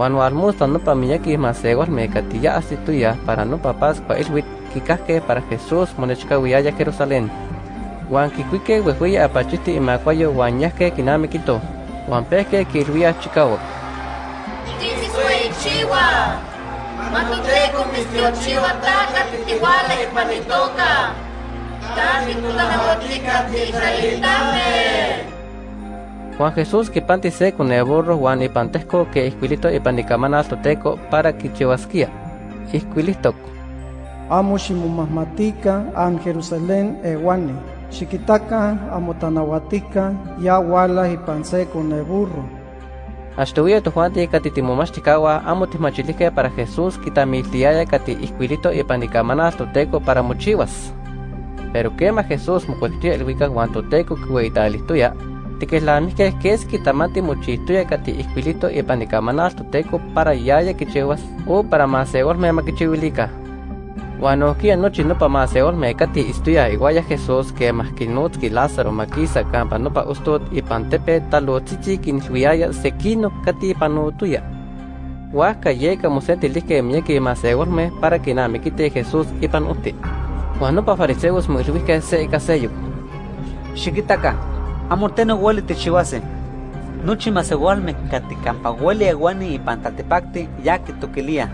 Juan Walmusta no pa miyaki masegos me catilla astituya para no papas pa ilwit kikake para Jesús monechkawiaya Jerusalén. Juan kikuike wehuya apachiti imacuayo Juan yahke kinami kito. Juan peke kirwia chikawo. Chiwa. Matuteko mistiochiwa taka titiwala ipanitoka. Tati. Juan Jesús kipanti se con el burro Juan ipantesco que isquilito ipanicamana toteco para kichiwaskia. Isquilitok. Amo shimumahmatika am Jerusalén ewani. Shikitaka amo tanawatika ya wala ipanse con el burro. Ashtuya tu Juan ti kati timomachikawa amo timachilike para Jesús kitamiltiaya kati isquilito ipanicamana toteco para mochivas. Pero quema Jesús mucuestia el wika Juan toteco kueitalistuya tiquislamihque ques quitamati mochihtoya kati ihcuilito ipanicamanas toteco para yaya quichiuas o para maseolme maquichiuilica. Uan nohquia nochi nopa maseolme kati istuya iguaya Jesús que mahquinotski Lázaro maquisa campa nopa ustot ipan tepe talotzitzin quinilhuiaya sequino kati panotuya. Huasca yeca mosentilihque mieki maseolme para quinamiquite Jesús ipan uhti. Uan nopa fariseos moilhuihque se icaseyuc. Xiquitaca, amorteno hueli techihuase. Nochi masehualme cati campa hueli aguani y pantaltepacti ya que toquilía.